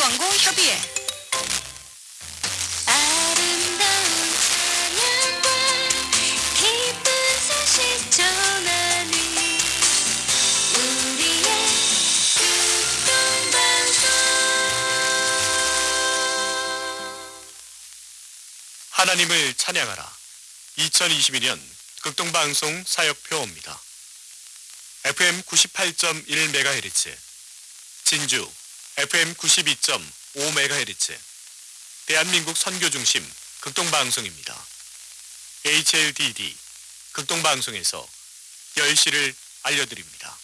광고 협의회 아름다운 찬양과 기쁜 소식 전하니 우리의 극동방송 하나님을 찬양하라. 2022년 극동방송 사역표입니다. FM 98.1MHz, 진주 FM 92.5MHz, 대한민국 선교 중심 극동 방송입니다. HLDD 극동 방송에서 10시를 알려드립니다.